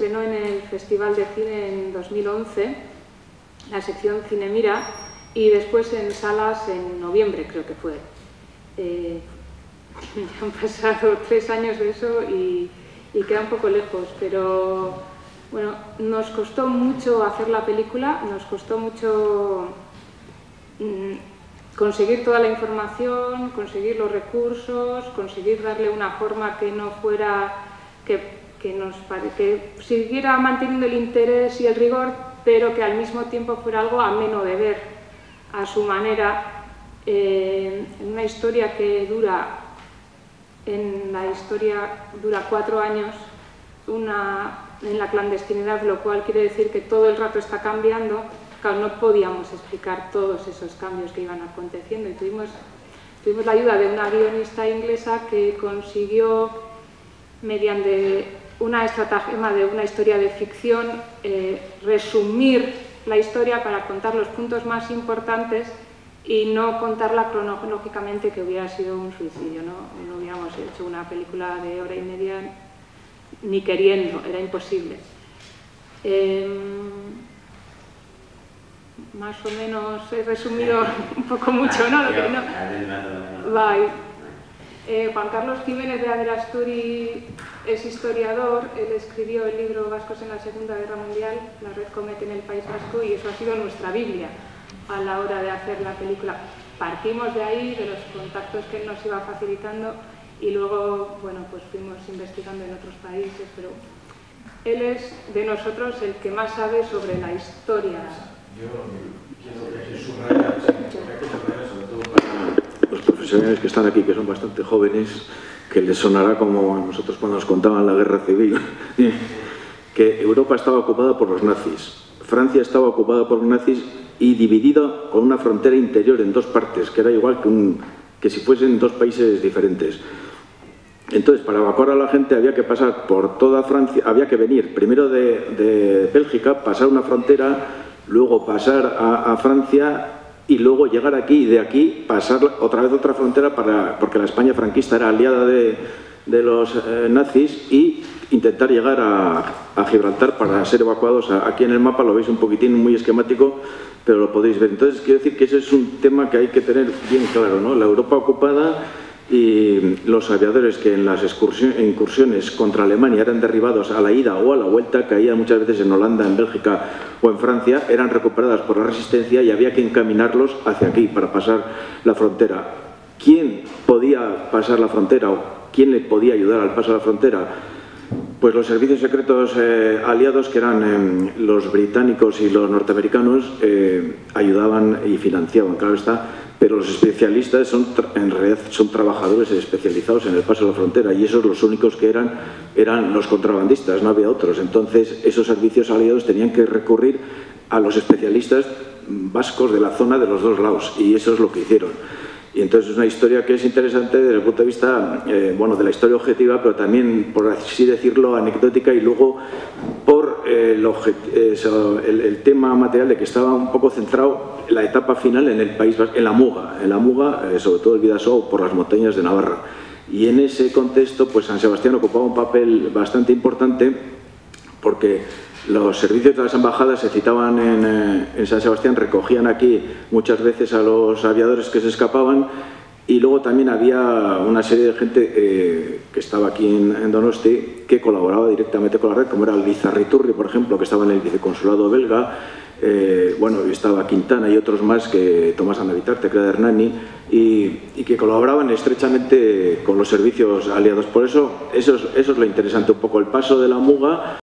estrenó en el Festival de Cine en 2011, la sección Cine Mira, y después en salas en noviembre, creo que fue. Eh, han pasado tres años de eso y, queda un poco lejos, pero bueno, nos costó mucho hacer la película, nos costó mucho mm, conseguir toda la información, conseguir los recursos, conseguir darle una forma que no fuera, que que, nos que siguiera manteniendo el interés y el rigor, pero que al mismo tiempo fuera algo ameno de ver. A su manera, eh, una historia que dura, en la historia dura cuatro años, una, en la clandestinidad, lo cual quiere decir que todo el rato está cambiando, claro, no podíamos explicar todos esos cambios que iban aconteciendo y tuvimos, tuvimos la ayuda de una guionista inglesa que consiguió, mediante una estratagema de una historia de ficción, eh, resumir la historia para contar los puntos más importantes y no contarla cronológicamente que hubiera sido un suicidio. ¿no? no hubiéramos hecho una película de hora y media ni queriendo, era imposible. Em, más o menos he resumido un poco mucho, ¿no? Lo que no... Eh, Juan Carlos Jiménez de Adelasturi es historiador, él escribió el libro Vascos en la Segunda Guerra Mundial, La Red Comete en el País Vasco, y eso ha sido nuestra Biblia a la hora de hacer la película. Partimos de ahí, de los contactos que él nos iba facilitando, y luego, bueno, pues fuimos investigando en otros países, pero él es de nosotros el que más sabe sobre la historia. Yo quiero que para profesionales que están aquí, que son bastante jóvenes, que les sonará como a nosotros cuando nos contaban la guerra civil, que Europa estaba ocupada por los nazis, Francia estaba ocupada por los nazis y dividida con una frontera interior en dos partes, que era igual que, un, que si fuesen dos países diferentes. Entonces, para evacuar a la gente había que pasar por toda Francia, había que venir primero de, de Bélgica, pasar una frontera, luego pasar a Francia y luego llegar aquí y de aquí pasar otra vez otra frontera para, porque la España franquista era aliada de, los eh, nazis y intentar llegar a, Gibraltar para ser evacuados. Aquí en el mapa lo veis un poquitín muy esquemático, pero lo podéis ver. Entonces quiero decir que ese es un tema que hay que tener bien claro. ¿no? La Europa ocupada y los aviadores que en las incursiones contra Alemania eran derribados a la ida o a la vuelta, caían muchas veces en Holanda, en Bélgica o en Francia, eran recuperadas por la resistencia y había que encaminarlos hacia aquí para pasar la frontera. ¿Quién podía pasar la frontera o quién le podía ayudar al paso de la frontera? Pues los servicios secretos eh, aliados, que eran em, los británicos y los norteamericanos, eh, ayudaban y financiaban, claro está, pero los especialistas son, en realidad son trabajadores especializados en el paso de la frontera y esos los únicos que eran eran los contrabandistas, no había otros. Entonces esos servicios aliados tenían que recurrir a los especialistas vascos de la zona de los dos lados y eso es lo que hicieron. Y entonces es una historia que es interesante desde el punto de vista eh, bueno, de la historia objetiva, pero también, por así decirlo, anecdótica y luego por eh, el, tema material de que estaba un poco centrado la etapa final en el País en la Muga, en la Muga, eh, sobre todo el Vidasoa, por las montañas de Navarra. Y en ese contexto, pues San Sebastián ocupaba un papel bastante importante porque los servicios de las embajadas se citaban en, eh, San Sebastián, recogían aquí muchas veces a los aviadores que se escapaban y luego también había una serie de gente eh, que estaba aquí en, Donosti que colaboraba directamente con la red, como era el Bizarriturri, por ejemplo, que estaba en el viceconsulado belga, eh, bueno, estaba Quintana y otros más que Tomás Anavitarte, que era de Hernani, y, que colaboraban estrechamente con los servicios aliados. Por eso, eso es, eso es lo interesante, un poco el paso de la muga